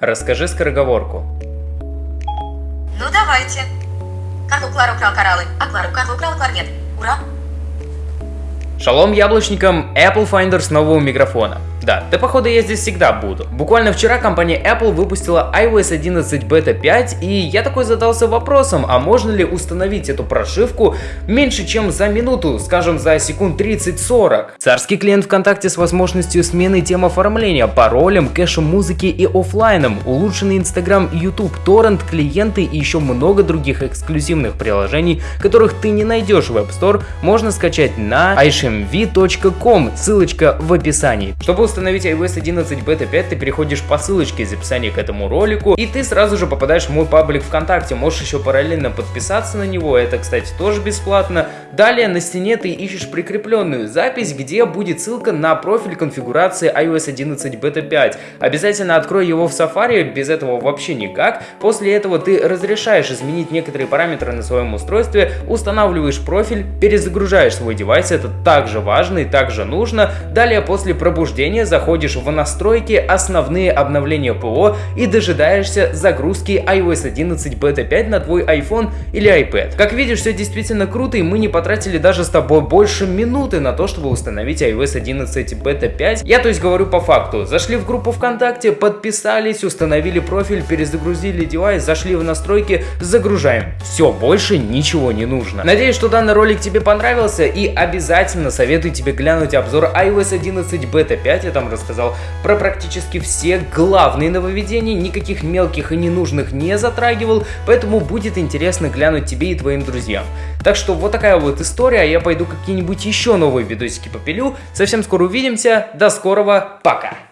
Расскажи скороговорку. Ну давайте. Карлу Клар украл кораллы, а Клару Карл украл кларнет. Ура! Шалом яблочникам, Apple Finder снова у микрофона. Да, да походу я здесь всегда буду. Буквально вчера компания Apple выпустила iOS 11 Beta 5, и я такой задался вопросом, а можно ли установить эту прошивку меньше чем за минуту, скажем за секунд 30-40. Царский клиент ВКонтакте с возможностью смены тем оформления, паролем, кэшем музыки и офлайном, улучшенный Instagram YouTube, торрент, клиенты и еще много других эксклюзивных приложений, которых ты не найдешь в App Store, можно скачать на ishmv.com, ссылочка в описании. Чтобы установить iOS 11 Beta 5, ты переходишь по ссылочке из описания к этому ролику, и ты сразу же попадаешь в мой паблик ВКонтакте. Можешь еще параллельно подписаться на него, это, кстати, тоже бесплатно. Далее на стене ты ищешь прикрепленную запись, где будет ссылка на профиль конфигурации iOS 11 Beta 5. Обязательно открой его в Safari, без этого вообще никак. После этого ты разрешаешь изменить некоторые параметры на своем устройстве, устанавливаешь профиль, перезагружаешь свой девайс, это также важно и также нужно. Далее после пробуждения заходишь в настройки, основные обновления ПО и дожидаешься загрузки iOS 11 Beta 5 на твой iPhone или iPad. Как видишь, все действительно круто и мы не потратили даже с тобой больше минуты на то, чтобы установить iOS 11 Beta 5. Я то есть говорю по факту. Зашли в группу ВКонтакте, подписались, установили профиль, перезагрузили девайс, зашли в настройки, загружаем. Все, больше ничего не нужно. Надеюсь, что данный ролик тебе понравился и обязательно советую тебе глянуть обзор iOS 11 Beta 5 там рассказал про практически все главные нововведения, никаких мелких и ненужных не затрагивал, поэтому будет интересно глянуть тебе и твоим друзьям. Так что вот такая вот история, я пойду какие-нибудь еще новые видосики попилю. Совсем скоро увидимся, до скорого, пока!